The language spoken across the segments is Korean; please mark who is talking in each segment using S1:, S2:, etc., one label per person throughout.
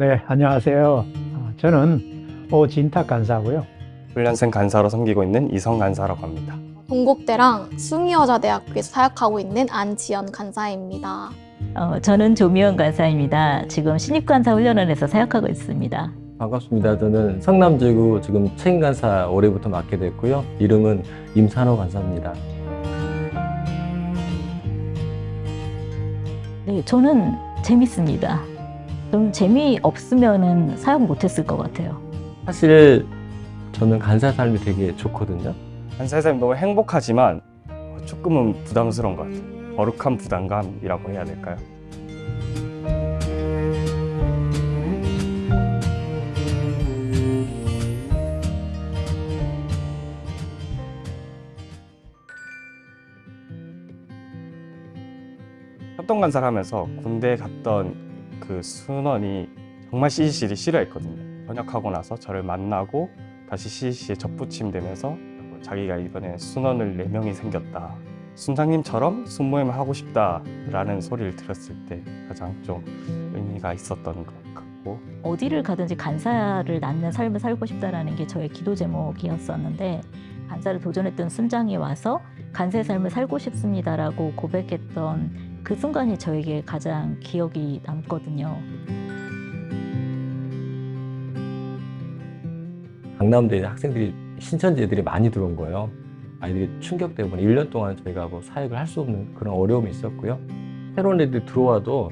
S1: 네, 안녕하세요. 어, 저는 오진탁 간사고요.
S2: 훈련생 간사로 섬기고 있는 이성 간사라고 합니다.
S3: 동국대랑 숭이여자대학교에서 사역하고 있는 안지연 간사입니다.
S4: 어, 저는 조미연 간사입니다. 지금 신입간사 훈련원에서 사역하고 있습니다.
S5: 반갑습니다. 저는 성남지구 지금 책임간사 올해부터 맡게 됐고요. 이름은 임산호 간사입니다.
S4: 네, 저는 재밌습니다. 좀 재미없으면 사역 못했을 것 같아요.
S5: 사실 저는 간사 삶이 되게 좋거든요.
S2: 간사의 삶이 너무 행복하지만 조금은 부담스러운 것 같아요. 거룩한 부담감이라고 해야 될까요? 협동간사를 하면서 군대에 갔던 그 순원이 정말 CCC를 싫어했거든요. 전역하고 나서 저를 만나고 다시 CCC에 접붙임되면서 자기가 이번에 순원을 4명이 생겼다. 순장님처럼 순모임을 하고 싶다 라는 소리를 들었을 때 가장 좀 의미가 있었던 것 같고
S4: 어디를 가든지 간사를 낳는 삶을 살고 싶다라는 게 저의 기도 제목이었었는데 간사를 도전했던 순장이 와서 간사의 삶을 살고 싶습니다라고 고백했던 그 순간이 저에게 가장 기억이 남거든요.
S5: 강남대에 학생들이 신천지들이 많이 들어온 거예요. 아이들이 충격 때문에 1년 동안 저희가 뭐 사역을 할 수 없는 그런 어려움이 있었고요. 새로운 애들이 들어와도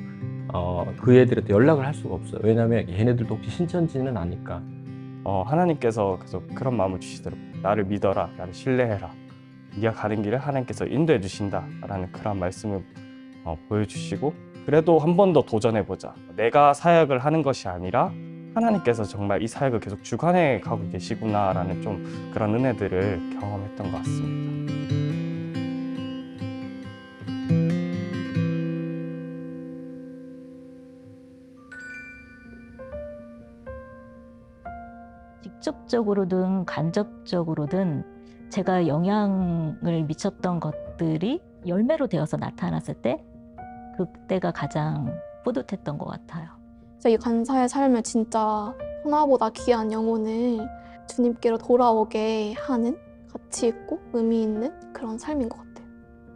S5: 어, 그 애들한테 연락을 할 수가 없어요. 왜냐하면 얘네들도 혹시 신천지는 아니까.
S2: 어, 하나님께서 계속 그런 마음을 주시더라고요. 나를 믿어라, 나를 신뢰해라. 네가 가는 길을 하나님께서 인도해 주신다라는 그런 말씀을 어, 보여주시고 그래도 한 번 더 도전해보자. 내가 사역을 하는 것이 아니라 하나님께서 정말 이 사역을 계속 주관해 가고 계시구나 라는 좀 그런 은혜들을 경험했던 것 같습니다.
S4: 직접적으로든 간접적으로든 제가 영향을 미쳤던 것들이 열매로 되어서 나타났을 때 그때가 가장 뿌듯했던 것 같아요.
S3: 이 간사의 삶을 진짜 하나보다 귀한 영혼을 주님께로 돌아오게 하는 가치 있고 의미 있는 그런 삶인 것 같아요.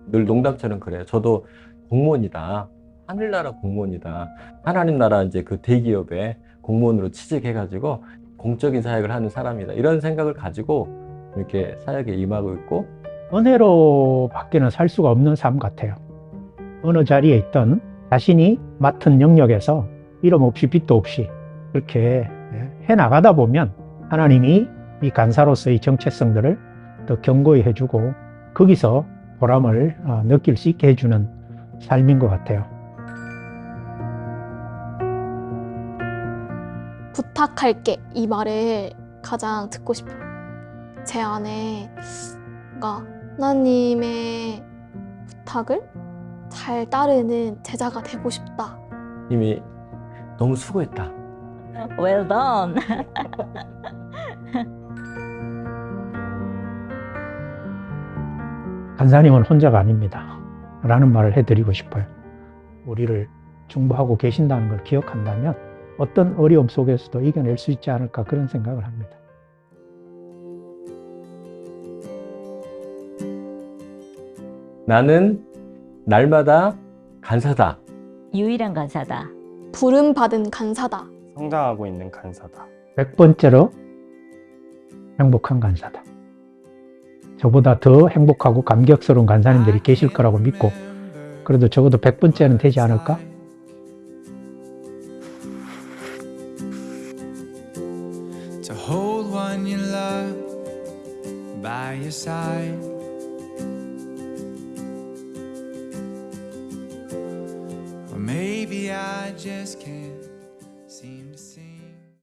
S5: 늘 농담처럼 그래요. 저도 공무원이다. 하늘나라 공무원이다. 하나님 나라 이제 그 대기업에 공무원으로 취직해가지고 공적인 사역을 하는 사람이다. 이런 생각을 가지고 이렇게 사역에 임하고 있고
S1: 은혜로 밖에는 살 수가 없는 삶 같아요. 어느 자리에 있던 자신이 맡은 영역에서 이름 없이 빛도 없이 그렇게 해나가다 보면 하나님이 이 간사로서의 정체성들을 더 견고히 해주고 거기서 보람을 어, 느낄 수 있게 해주는 삶인 것 같아요.
S3: 부탁할게 이 말을 가장 듣고 싶어요. 제 안에 뭔가 하나님의 부탁을 잘 따르는 제자가 되고 싶다.
S5: 이미 너무 수고했다.
S4: Well done.
S1: 간사님은 혼자가 아닙니다. 라는 말을 해드리고 싶어요. 우리를 중보하고 계신다는 걸 기억한다면 어떤 어려움 속에서도 이겨낼 수 있지 않을까 그런 생각을 합니다.
S5: 나는 날마다 간사다.
S4: 유일한 간사다.
S3: 부름받은 간사다.
S2: 성장하고 있는 간사다.
S1: 100번째로 행복한 간사다. 저보다 더 행복하고 감격스러운 간사님들이 계실 거라고 믿고 그래도 적어도 100번째는 되지 않을까?
S6: to hold one you love by your side. I just can't.